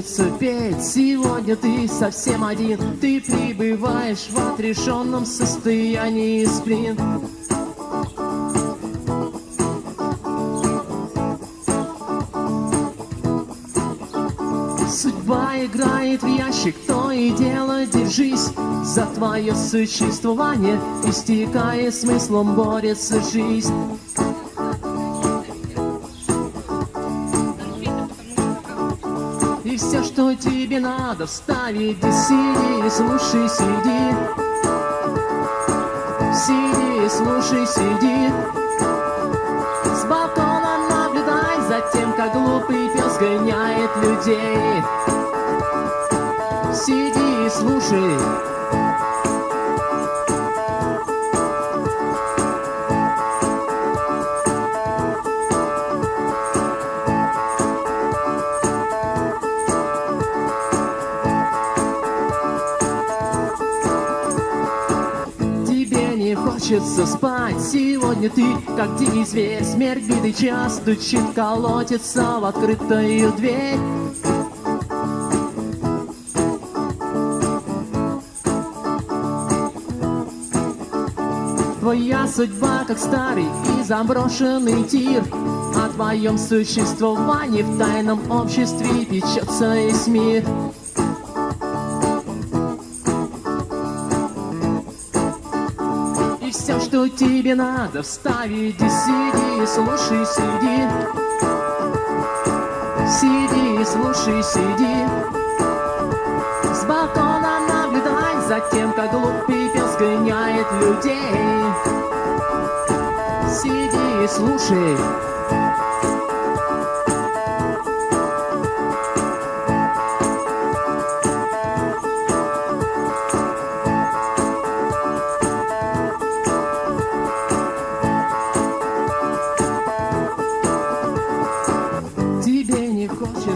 хочется петь. Сегодня ты совсем один. Ты пребываешь в отрешенном состоянии сплин. Судьба играет в ящик, то и дело держись. За твое существование, истекая смыслом, борется жизнь все, что тебе надо, вставить, да сиди, слушай, сиди. Сиди, слушай, сиди. С балкона наблюдай за тем, как глупый пес гоняет людей. Сиди и слушай хочется спать. Сегодня ты, как дикий зверь Смерть битый час стучит, колотится в открытую дверь. Твоя судьба, как старый и заброшенный тир О твоем существовании в тайном обществе печется весь мир Все, что тебе надо, вставить и сиди, слушай, сиди. Сиди, слушай, сиди. С балкона наблюдай за тем, как глупый пес гоняет людей. Сиди и слушай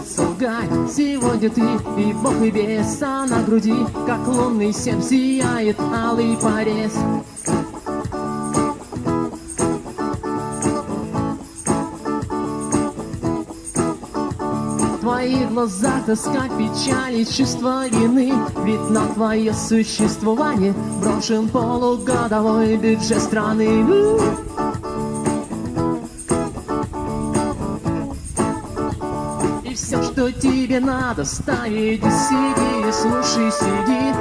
хочется лгать Сегодня ты и бог и бес А на груди, как лунный семь Сияет алый порез. Твоих глазах тоска, печаль и чувство вины. Ведь на твое существование Брошен полугодовой бюджет страны И все, что тебе надо, и сиди, слушай, сиди.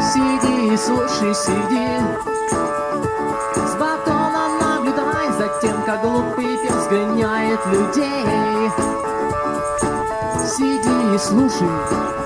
Сиди, слушай, сиди. С батона наблюдай за тем, как глупый пес гоняет людей. Сиди и слушай